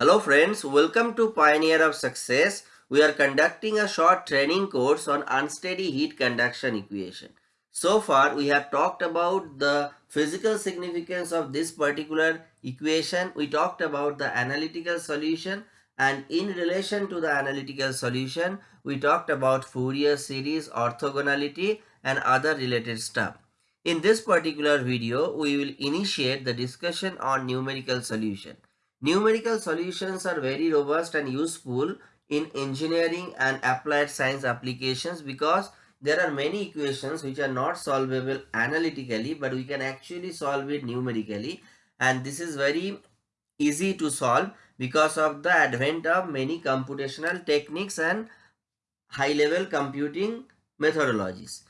Hello friends, welcome to Pioneer of Success. We are conducting a short training course on unsteady heat conduction equation. So far we have talked about the physical significance of this particular equation. We talked about the analytical solution and in relation to the analytical solution we talked about Fourier series, orthogonality and other related stuff. In this particular video we will initiate the discussion on numerical solution. Numerical solutions are very robust and useful in engineering and applied science applications because there are many equations which are not solvable analytically but we can actually solve it numerically and this is very easy to solve because of the advent of many computational techniques and high level computing methodologies.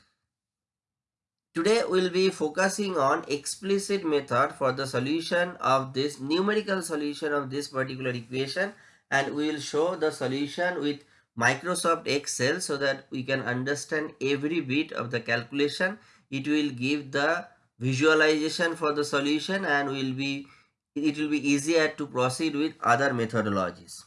Today we'll be focusing on explicit method for the solution of this numerical solution of this particular equation and we will show the solution with Microsoft Excel so that we can understand every bit of the calculation. It will give the visualization for the solution and will be it will be easier to proceed with other methodologies.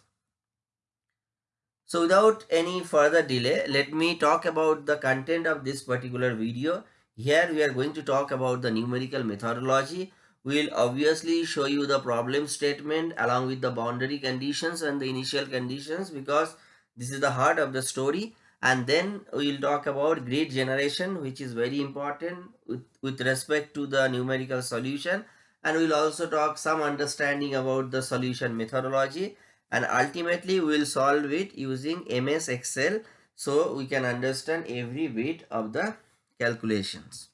So without any further delay, let me talk about the content of this particular video. Here we are going to talk about the numerical methodology. We will obviously show you the problem statement along with the boundary conditions and the initial conditions because this is the heart of the story. And then we will talk about grid generation which is very important with, with respect to the numerical solution. And we will also talk some understanding about the solution methodology and ultimately we will solve it using MS Excel so we can understand every bit of the calculations.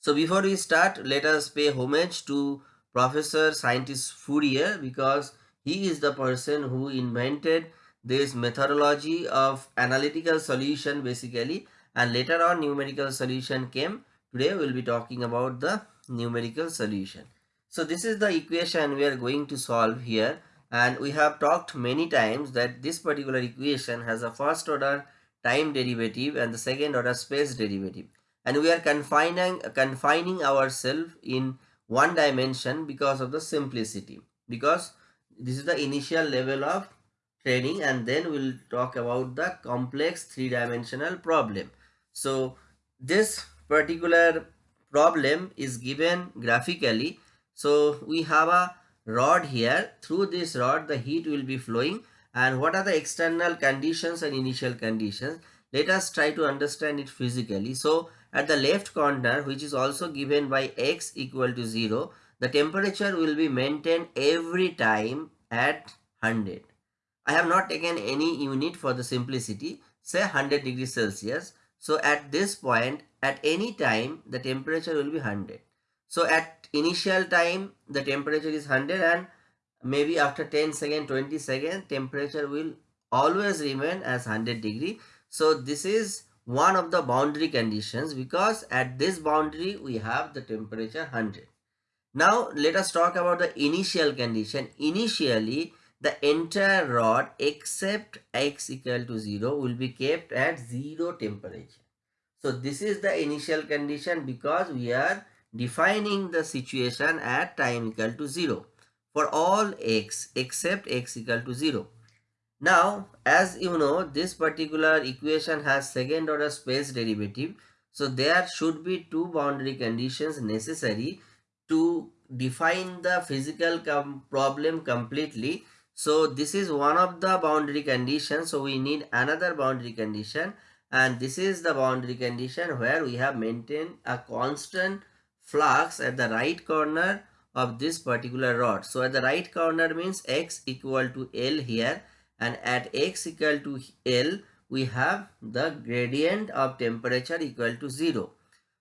So before we start, let us pay homage to Professor Scientist Fourier because he is the person who invented this methodology of analytical solution basically and later on numerical solution came. Today we will be talking about the numerical solution. So this is the equation we are going to solve here and we have talked many times that this particular equation has a first order time derivative and the second order space derivative. And we are confining confining ourselves in one dimension because of the simplicity. Because this is the initial level of training and then we'll talk about the complex three-dimensional problem. So this particular problem is given graphically. So we have a rod here. Through this rod the heat will be flowing and what are the external conditions and initial conditions? Let us try to understand it physically. So at the left corner which is also given by x equal to 0 the temperature will be maintained every time at 100 i have not taken any unit for the simplicity. Say 100 degrees celsius. So at this point at any time the temperature will be 100 so at initial time the temperature is 100 and maybe after 10 second 20 second temperature will always remain as 100 degree. So this is one of the boundary conditions because at this boundary we have the temperature 100 now let us talk about the initial condition. Initially the entire rod except x equal to 0 will be kept at 0 temperature. So this is the initial condition because we are defining the situation at time equal to 0 for all x except x equal to 0. Now, as you know, this particular equation has second order space derivative. So, there should be two boundary conditions necessary to define the physical com problem completely. So, this is one of the boundary conditions. So, we need another boundary condition and this is the boundary condition where we have maintained a constant flux at the right corner of this particular rod. So at the right corner means x equal to L here and at x equal to L we have the gradient of temperature equal to 0.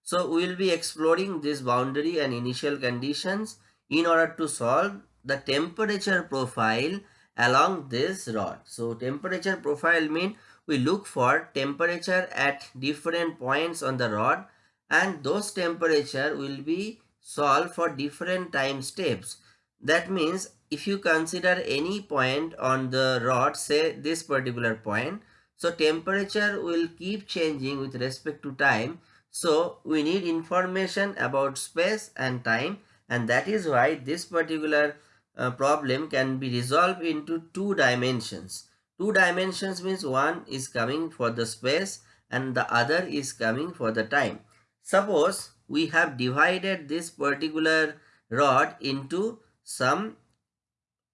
So we will be exploring this boundary and initial conditions in order to solve the temperature profile along this rod. So temperature profile mean we look for temperature at different points on the rod and those temperature will be solved for different time steps. That means if you consider any point on the rod, say this particular point, so temperature will keep changing with respect to time. So we need information about space and time and that is why this particular uh, problem can be resolved into two dimensions. Two dimensions means one is coming for the space and the other is coming for the time. Suppose we have divided this particular rod into some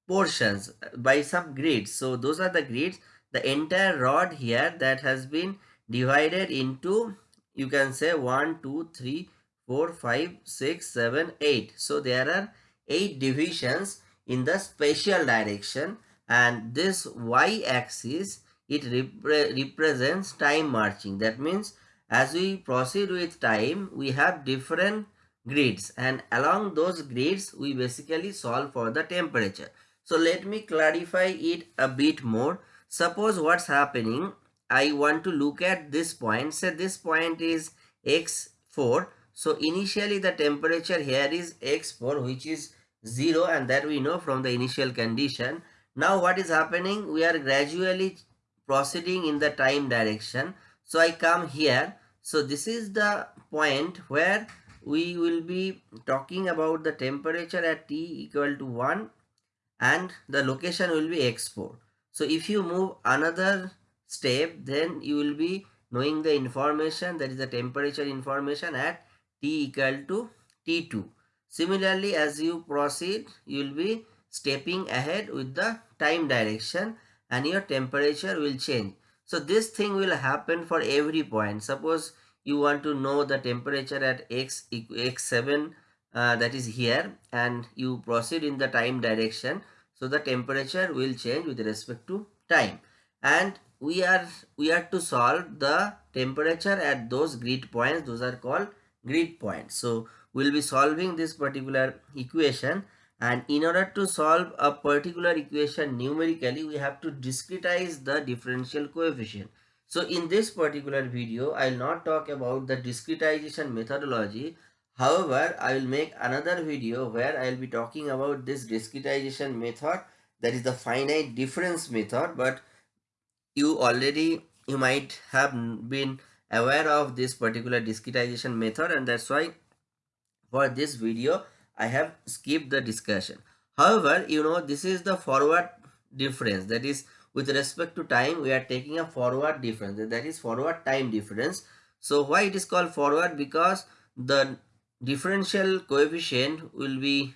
portions by some grids. So those are the grids. The entire rod here that has been divided into you can say 1, 2, 3, 4, 5, 6, 7, 8. So there are 8 divisions in the spatial direction and this y-axis it repre represents time marching. That means as we proceed with time we have different grids and along those grids we basically solve for the temperature. So let me clarify it a bit more. Suppose what's happening I want to look at this point. Say this point is x4. So initially the temperature here is x4 which is 0 and that we know from the initial condition. Now what is happening? We are gradually proceeding in the time direction. So I come here. So this is the point where we will be talking about the temperature at T equal to 1 and the location will be x4. So if you move another step then you will be knowing the information that is the temperature information at t equal to t2 similarly as you proceed you will be stepping ahead with the time direction and your temperature will change so this thing will happen for every point. Suppose you want to know the temperature at x x7 uh, that is here and you proceed in the time direction. So the temperature will change with respect to time. And we are we are to solve the temperature at those grid points. Those are called grid points. So we'll be solving this particular equation and in order to solve a particular equation numerically we have to discretize the differential coefficient. So in this particular video i will not talk about the discretization methodology. However i will make another video where i will be talking about this discretization method. That is the finite difference method but you already you might have been aware of this particular discretization method and that's why for this video I have skipped the discussion. However, you know this is the forward difference that is with respect to time we are taking a forward difference that is forward time difference. So why it is called forward because the differential coefficient will be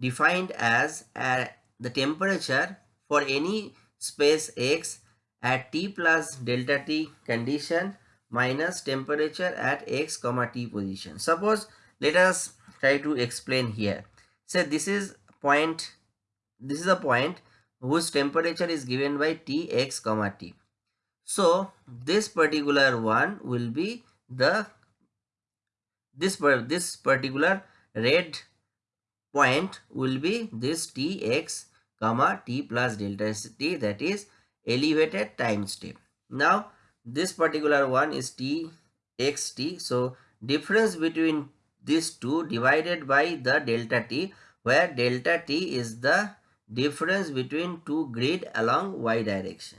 defined as uh, the temperature for any space x at t plus delta t condition minus temperature at x comma t position. Suppose let us try to explain here. so this is point, this is a point whose temperature is given by t x comma t. So this particular one will be the this this particular red point will be this t x comma t plus delta t that is elevated time step. Now this particular one is t x t. So difference between these two divided by the delta t where delta t is the difference between two grid along y direction.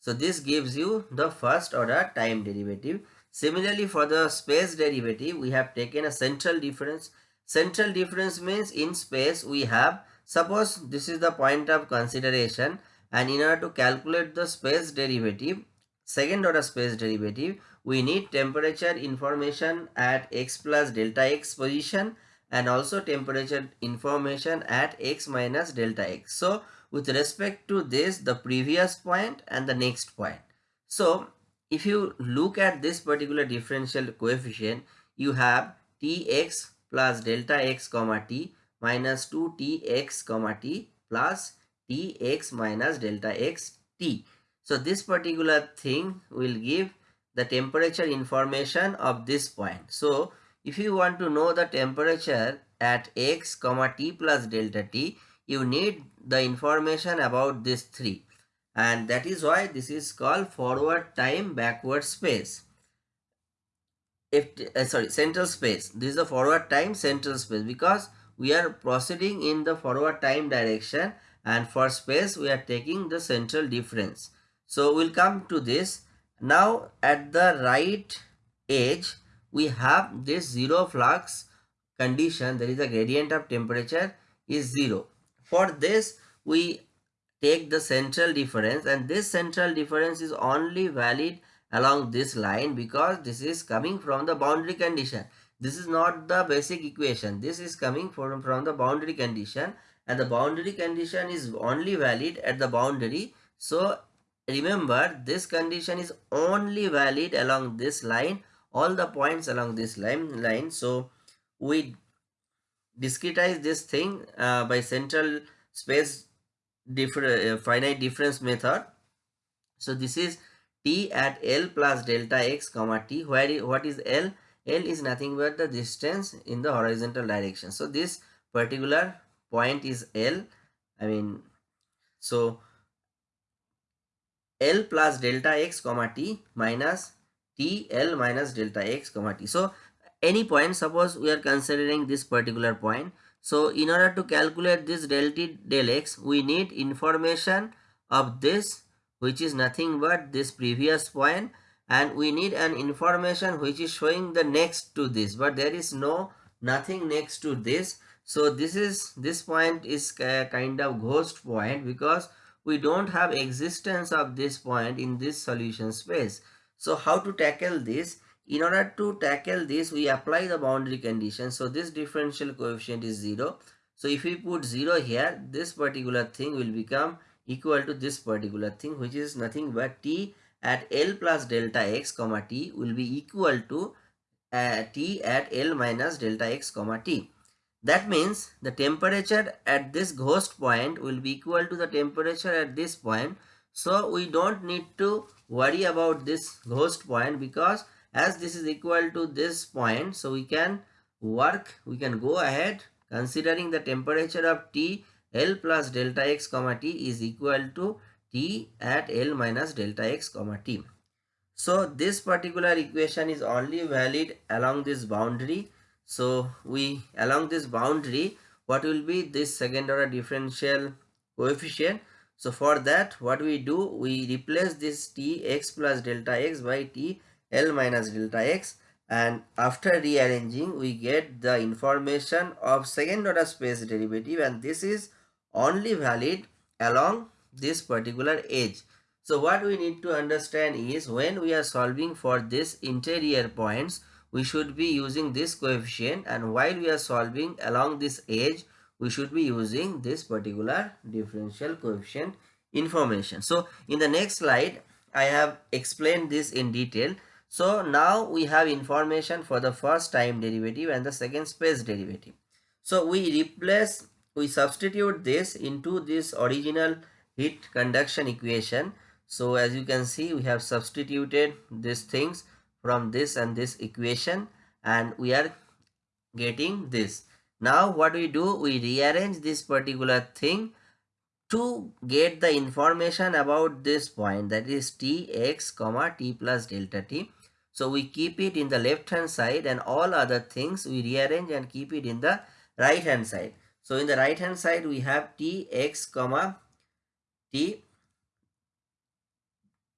So this gives you the first order time derivative. Similarly for the space derivative we have taken a central difference. Central difference means in space we have suppose this is the point of consideration and in order to calculate the space derivative second order space derivative we need temperature information at x plus delta x position and also temperature information at x minus delta x so with respect to this the previous point and the next point so if you look at this particular differential coefficient you have tx plus delta x comma t minus 2 tx comma t plus tx minus delta x t. So this particular thing will give the temperature information of this point. So if you want to know the temperature at x comma t plus delta t, you need the information about this three and that is why this is called forward time backward space if uh, sorry central space this is the forward time central space because we are proceeding in the forward time direction and for space we are taking the central difference. So we'll come to this. Now at the right edge we have this zero flux condition there is a gradient of temperature is zero. For this, we take the central difference and this central difference is only valid along this line because this is coming from the boundary condition. This is not the basic equation. This is coming from, from the boundary condition and the boundary condition is only valid at the boundary. So remember this condition is only valid along this line all the points along this line line. So we discretize this thing uh, by central space different uh, finite difference method. So this is t at l plus delta x comma t. Where what is l? L is nothing but the distance in the horizontal direction. So this particular point is l i mean so L plus delta x comma t minus t L minus delta x comma t. So any point suppose we are considering this particular point. So in order to calculate this del t del x we need information of this which is nothing but this previous point and we need an information which is showing the next to this but there is no nothing next to this so this is this point is uh, kind of ghost point because we don't have existence of this point in this solution space. So how to tackle this? In order to tackle this, we apply the boundary condition. So this differential coefficient is 0. So if we put 0 here, this particular thing will become equal to this particular thing which is nothing but t at L plus delta x comma t will be equal to uh, t at L minus delta x comma t. That means the temperature at this ghost point will be equal to the temperature at this point. So we don't need to worry about this ghost point because as this is equal to this point, so we can work, we can go ahead considering the temperature of T L plus delta x comma T is equal to T at L minus delta x comma T. So this particular equation is only valid along this boundary so we along this boundary what will be this second order differential coefficient. So for that what we do we replace this t x plus delta x by t l minus delta x and after rearranging we get the information of second order space derivative and this is only valid along this particular edge. So what we need to understand is when we are solving for this interior points we should be using this coefficient and while we are solving along this edge we should be using this particular differential coefficient information. So in the next slide I have explained this in detail. So now we have information for the first time derivative and the second space derivative. So we replace we substitute this into this original heat conduction equation. So as you can see we have substituted these things from this and this equation and we are getting this. Now what we do? We rearrange this particular thing to get the information about this point that is tx comma t plus delta t. So we keep it in the left hand side and all other things we rearrange and keep it in the right hand side. So in the right hand side we have tx comma t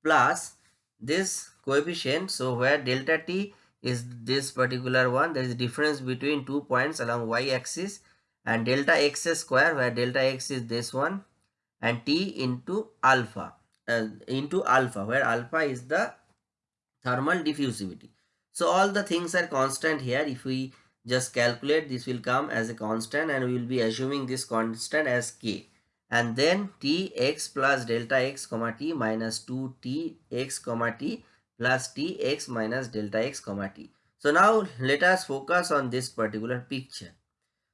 plus this coefficient. So where delta t is this particular one there is difference between two points along y axis and delta x square where delta x is this one and t into alpha uh, into alpha where alpha is the thermal diffusivity. So all the things are constant here. If we just calculate this will come as a constant and we will be assuming this constant as k and then t x plus delta x comma t minus 2 t x comma t plus t x minus delta x comma t. So now let us focus on this particular picture.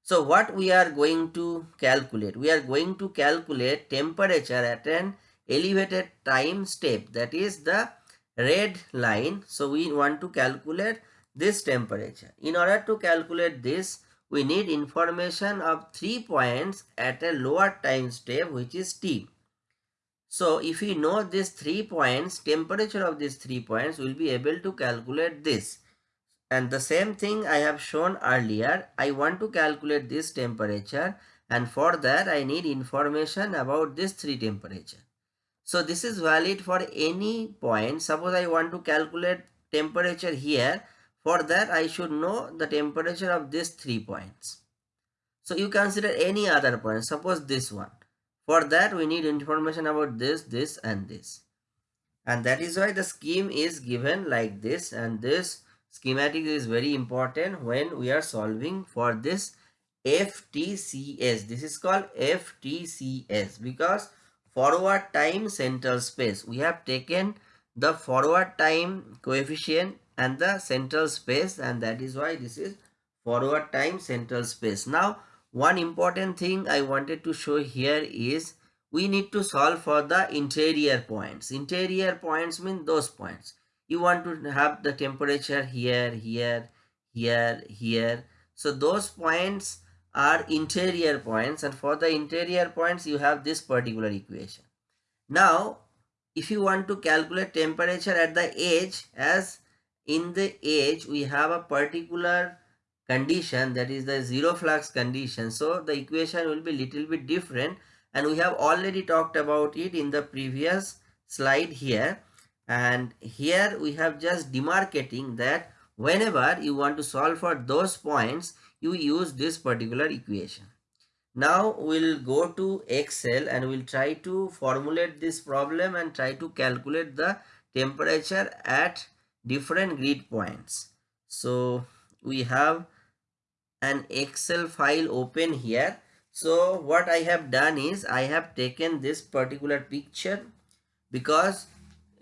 So what we are going to calculate? We are going to calculate temperature at an elevated time step that is the red line. So we want to calculate this temperature. In order to calculate this we need information of three points at a lower time step which is t. So if we know these three points, temperature of these three points, we'll be able to calculate this. And the same thing I have shown earlier, I want to calculate this temperature and for that I need information about this three temperature. So this is valid for any point. Suppose I want to calculate temperature here for that I should know the temperature of these three points. So you consider any other point, suppose this one. For that we need information about this, this and this. And that is why the scheme is given like this and this schematic is very important when we are solving for this FTCS. This is called FTCS because forward time central space. We have taken the forward time coefficient and the central space and that is why this is forward time central space. Now one important thing I wanted to show here is we need to solve for the interior points. Interior points mean those points. You want to have the temperature here, here, here, here. So those points are interior points and for the interior points you have this particular equation. Now if you want to calculate temperature at the edge as in the edge we have a particular condition that is the zero flux condition. So the equation will be little bit different and we have already talked about it in the previous slide here. And here we have just demarcating that whenever you want to solve for those points you use this particular equation. Now we'll go to excel and we'll try to formulate this problem and try to calculate the temperature at different grid points. So we have an excel file open here. So what I have done is I have taken this particular picture because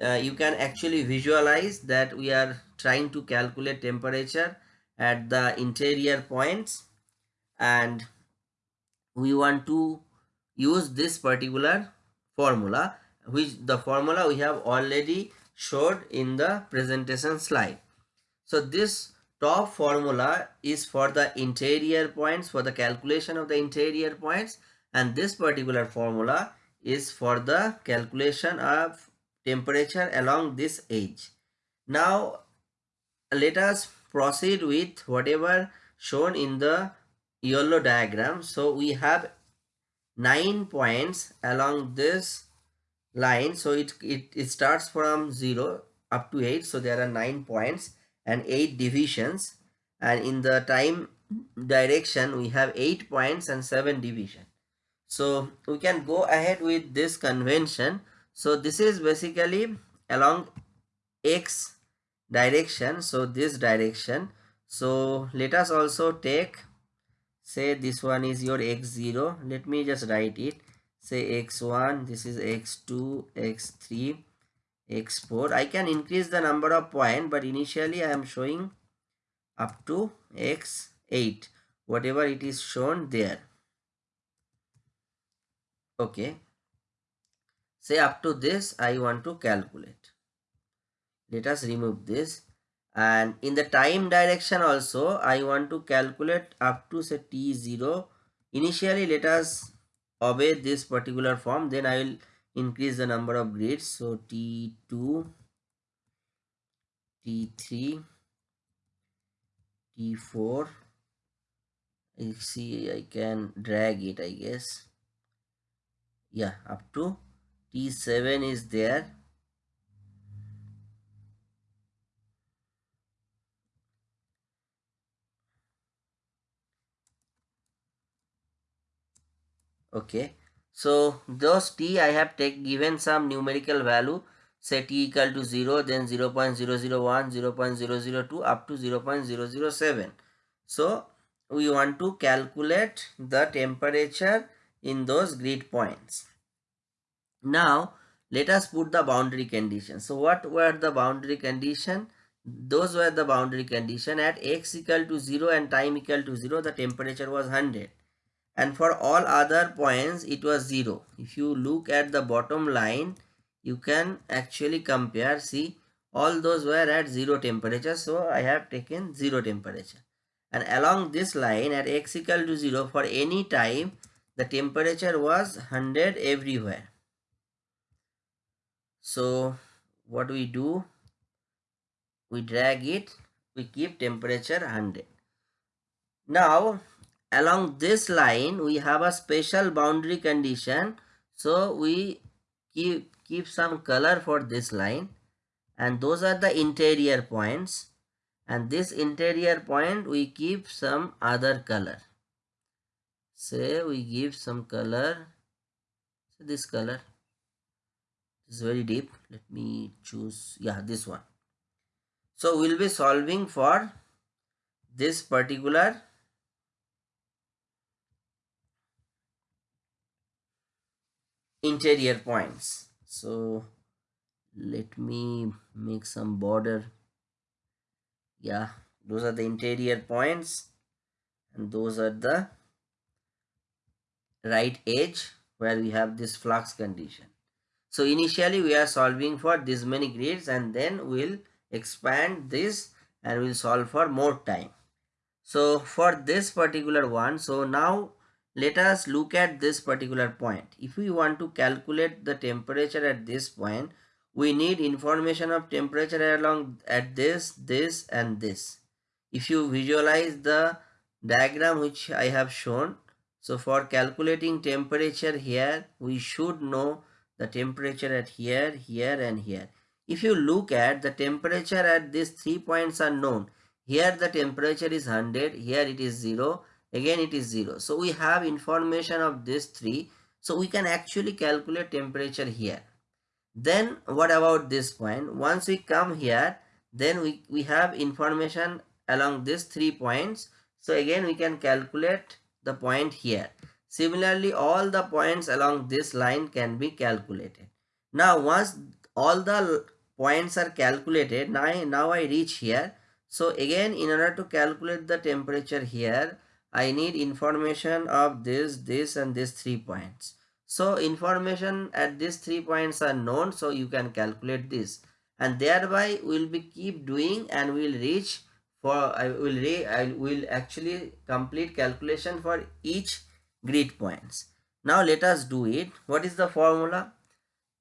uh, you can actually visualize that we are trying to calculate temperature at the interior points and we want to use this particular formula which the formula we have already showed in the presentation slide. So this top formula is for the interior points for the calculation of the interior points and this particular formula is for the calculation of temperature along this edge. Now let us proceed with whatever shown in the yellow diagram. So we have 9 points along this line. So it, it, it starts from 0 up to 8. So there are 9 points and 8 divisions and in the time direction we have 8 points and 7 division. So we can go ahead with this convention. So this is basically along x direction. So this direction. So let us also take say this one is your x0. Let me just write it. Say x1, this is x2, x3, x4 i can increase the number of point but initially i am showing up to x8 whatever it is shown there. Okay. Say up to this i want to calculate. Let us remove this. And in the time direction also i want to calculate up to say t0 initially let us obey this particular form then i will increase the number of grids so t2 t3 t4 you see i can drag it i guess. Yeah up to t7 is there okay. So those t I have take given some numerical value say t equal to 0 then 0 0.001 0 0.002 up to 0 0.007 so we want to calculate the temperature in those grid points. Now let us put the boundary condition. So what were the boundary condition? Those were the boundary condition. At x equal to 0 and time equal to 0 the temperature was 100 and for all other points it was 0 if you look at the bottom line you can actually compare. See all those were at 0 temperature so I have taken 0 temperature. And along this line at x equal to 0 for any time the temperature was 100 everywhere. So what we do? We drag it we keep temperature 100 now along this line we have a special boundary condition. So we keep keep some color for this line. And those are the interior points. And this interior point we keep some other color. Say we give some color. So this color. Is very deep. Let me choose yeah this one. So we'll be solving for this particular interior points. So let me make some border. Yeah those are the interior points and those are the right edge where we have this flux condition. So initially we are solving for this many grids and then we'll expand this and we'll solve for more time. So for this particular one so now let us look at this particular point. If we want to calculate the temperature at this point, we need information of temperature along at this, this and this. If you visualize the diagram which I have shown, so for calculating temperature here, we should know the temperature at here, here and here. If you look at the temperature at these three points are known. Here the temperature is 100, here it is 0 again it is 0 so we have information of these three. So we can actually calculate temperature here. Then what about this point? Once we come here then we we have information along these three points. So again we can calculate the point here. Similarly all the points along this line can be calculated. Now once all the points are calculated now now i reach here. So again in order to calculate the temperature here I need information of this, this and these three points. So information at these three points are known. So you can calculate this and thereby we'll be keep doing and we'll reach for I will re, I will actually complete calculation for each grid points. Now let us do it. What is the formula?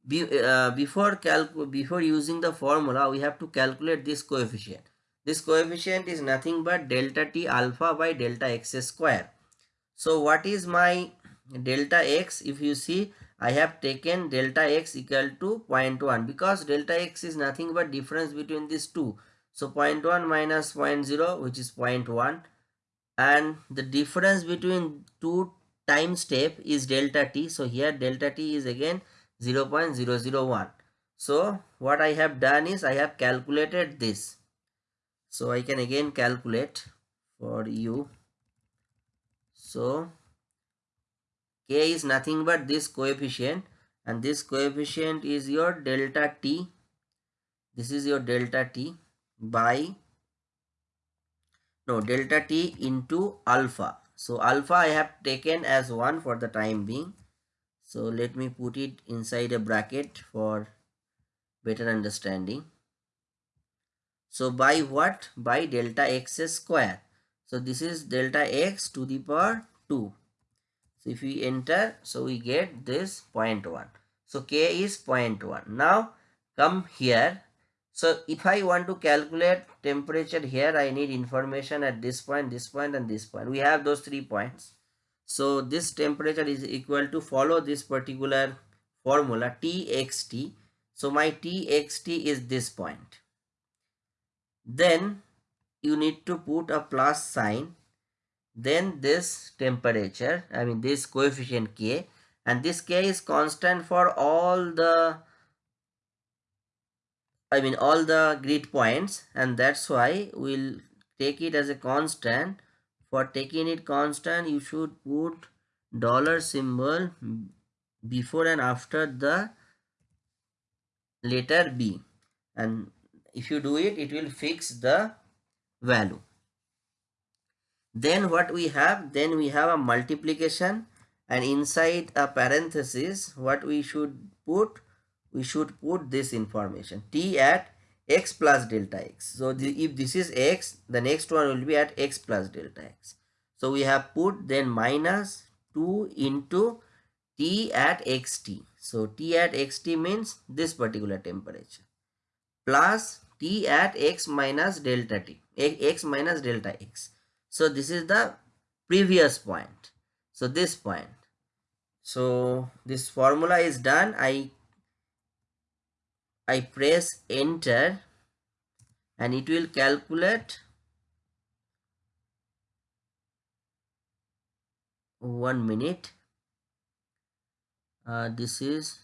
Be, uh, before calc before using the formula we have to calculate this coefficient this coefficient is nothing but delta t alpha by delta x square. So what is my delta x? If you see, I have taken delta x equal to 0.1 because delta x is nothing but difference between these two. So 0.1 minus 0.0 which is 0.1 and the difference between two time step is delta t. So here delta t is again 0.001. So what I have done is I have calculated this so I can again calculate for you. So k is nothing but this coefficient and this coefficient is your delta t. This is your delta t by no delta t into alpha. So alpha I have taken as 1 for the time being. So let me put it inside a bracket for better understanding so by what? By delta x square. So this is delta x to the power 2. So if we enter, so we get this 0.1. So k is 0.1. Now come here. So if I want to calculate temperature here, I need information at this point, this point and this point. We have those three points. So this temperature is equal to follow this particular formula Txt. So my Txt is this point then you need to put a plus sign. Then this temperature i mean this coefficient k. And this k is constant for all the i mean all the grid points. And that's why we'll take it as a constant. For taking it constant you should put dollar symbol before and after the letter b. And if you do it it will fix the value. Then what we have? Then we have a multiplication and inside a parenthesis what we should put? We should put this information t at x plus delta x. So the, if this is x the next one will be at x plus delta x. So we have put then minus 2 into t at xt so t at xt means this particular temperature plus t at x minus delta t x minus delta x. So this is the previous point. So this point. So this formula is done. I i press enter and it will calculate one minute. Uh, this is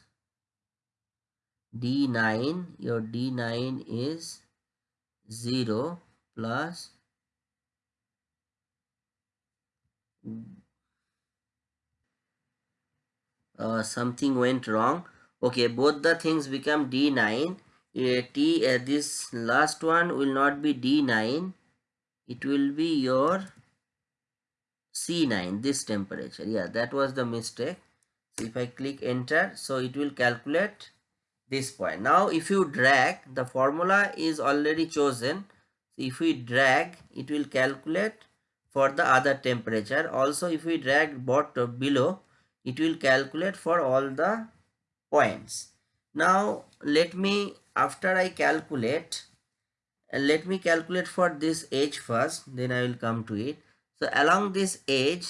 d9 your d9 is 0 plus uh, something went wrong. Okay both the things become d9 uh, t uh, this last one will not be d9 it will be your c9 this temperature. Yeah that was the mistake. So if i click enter so it will calculate this point. Now if you drag the formula is already chosen. So if we drag it will calculate for the other temperature. Also if we drag bottom below it will calculate for all the points. Now let me after i calculate uh, let me calculate for this edge first then i will come to it. So along this edge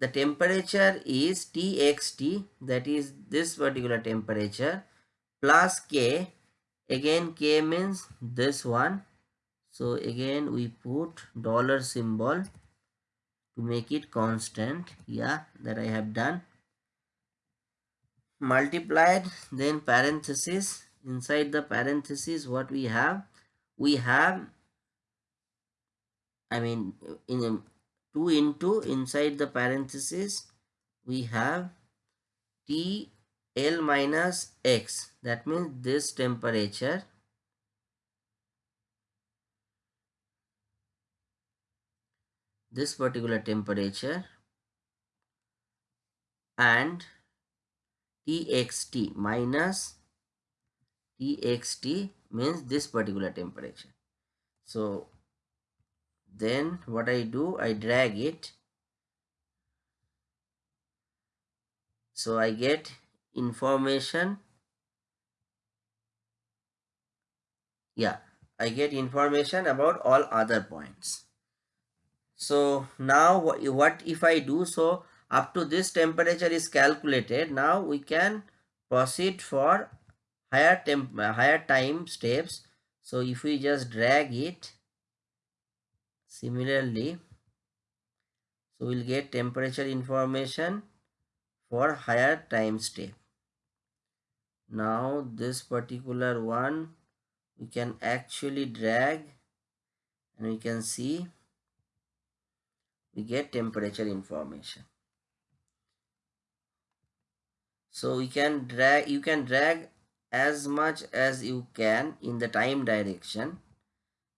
the temperature is txt that is this particular temperature plus k. Again k means this one. So again we put dollar symbol to make it constant. Yeah that i have done. Multiplied then parenthesis. Inside the parenthesis what we have? We have i mean in 2 into inside the parenthesis we have t L minus X. That means this temperature this particular temperature and TXT minus TXT means this particular temperature. So then what I do, I drag it. So I get information. Yeah I get information about all other points. So now what if I do? So up to this temperature is calculated. Now we can proceed for higher temp higher time steps. So if we just drag it similarly so we'll get temperature information for higher time step now this particular one we can actually drag and we can see we get temperature information. So we can drag you can drag as much as you can in the time direction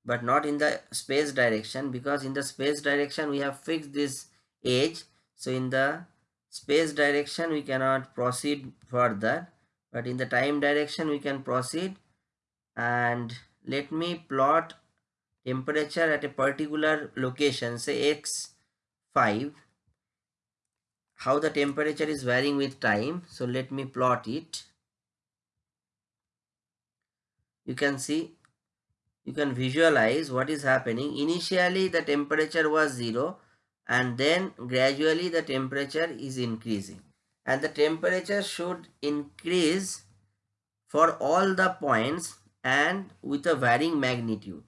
but not in the space direction because in the space direction we have fixed this edge. So in the space direction we cannot proceed further but in the time direction we can proceed. And let me plot temperature at a particular location say x5 how the temperature is varying with time. So let me plot it. You can see you can visualize what is happening. Initially the temperature was zero and then gradually the temperature is increasing and the temperature should increase for all the points and with a varying magnitude.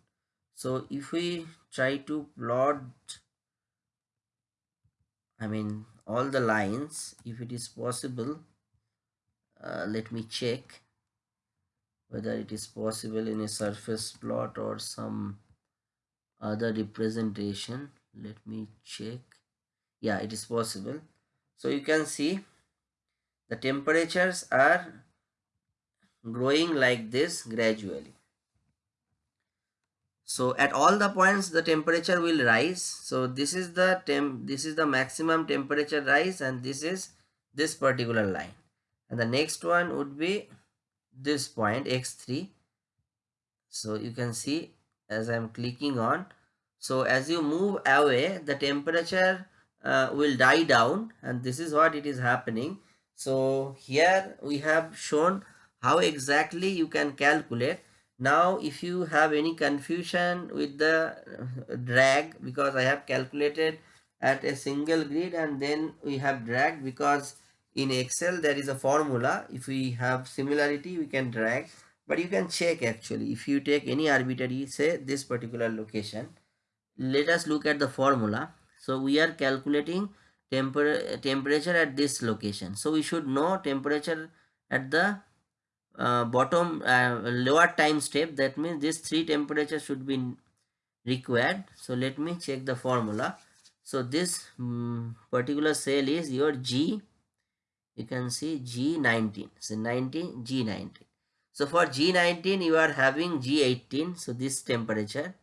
So if we try to plot, I mean all the lines, if it is possible, uh, let me check whether it is possible in a surface plot or some other representation. Let me check. Yeah, it is possible. So you can see the temperatures are growing like this gradually. So at all the points the temperature will rise. So this is the temp this is the maximum temperature rise and this is this particular line. And the next one would be this point x3 so you can see as i'm clicking on. So as you move away the temperature uh, will die down and this is what it is happening so here we have shown how exactly you can calculate. Now if you have any confusion with the uh, drag because I have calculated at a single grid and then we have drag because in Excel there is a formula. If we have similarity we can drag but you can check actually if you take any arbitrary say this particular location let us look at the formula so we are calculating temper temperature at this location. So we should know temperature at the uh, bottom uh, lower time step. That means this three temperature should be required. So let me check the formula. So this um, particular cell is your g. You can see g19 so 19 g19 so for g19 you are having g18 so this temperature.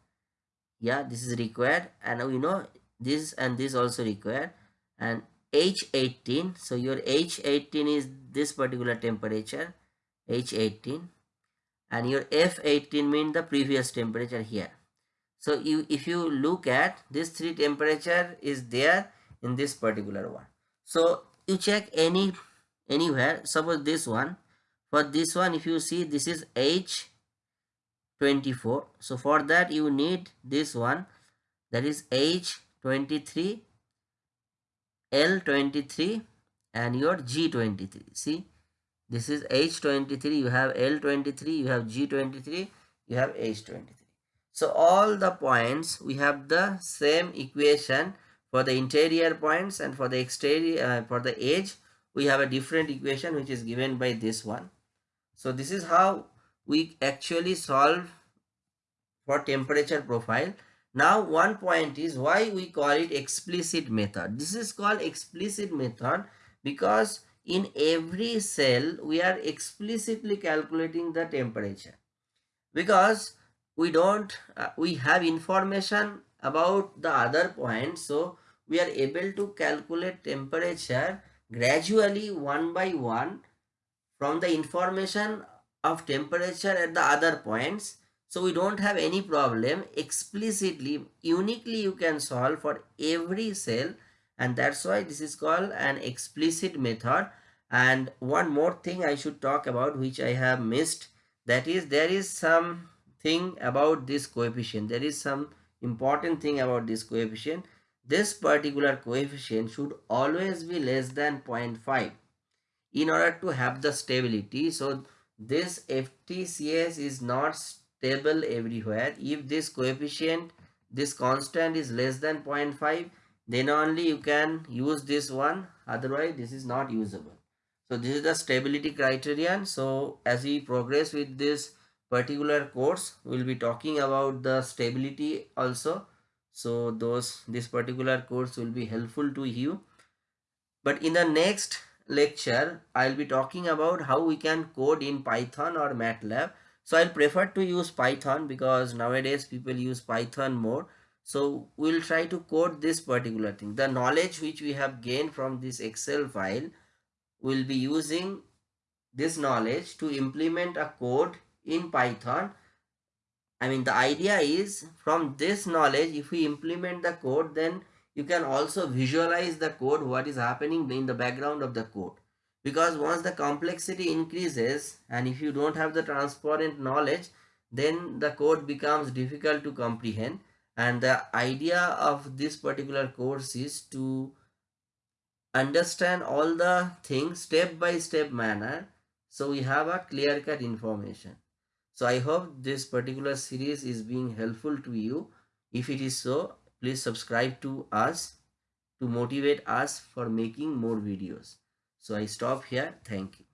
Yeah this is required. And we know this and this also required and h18 so your h18 is this particular temperature h18 and your f18 mean the previous temperature here. So you if you look at this three temperature is there in this particular one. So you check any anywhere. Suppose this one. For this one if you see this is h24 so for that you need this one. That is h23 l23 and your g23 see this is H23, you have L23, you have G23, you have H23. So all the points, we have the same equation for the interior points and for the exterior, uh, for the edge, we have a different equation which is given by this one. So this is how we actually solve for temperature profile. Now one point is why we call it explicit method. This is called explicit method because in every cell we are explicitly calculating the temperature because we don't uh, we have information about the other points so we are able to calculate temperature gradually one by one from the information of temperature at the other points so we don't have any problem. Explicitly uniquely you can solve for every cell. And that's why this is called an explicit method. And one more thing i should talk about which i have missed that is there is some thing about this coefficient. There is some important thing about this coefficient. This particular coefficient should always be less than 0.5 in order to have the stability. So this ftcs is not stable everywhere. If this coefficient this constant is less than 0.5 then only you can use this one. Otherwise this is not usable. So this is the stability criterion. So as we progress with this particular course we'll be talking about the stability also. So those this particular course will be helpful to you. But in the next lecture i'll be talking about how we can code in python or matlab so i'll prefer to use python because nowadays people use python more so we'll try to code this particular thing the knowledge which we have gained from this excel file will be using this knowledge to implement a code in Python. I mean, the idea is from this knowledge, if we implement the code, then you can also visualize the code, what is happening in the background of the code. Because once the complexity increases and if you don't have the transparent knowledge, then the code becomes difficult to comprehend. And the idea of this particular course is to understand all the things step by step manner so we have a clear cut information. So i hope this particular series is being helpful to you. If it is so please subscribe to us to motivate us for making more videos so i stop here. Thank you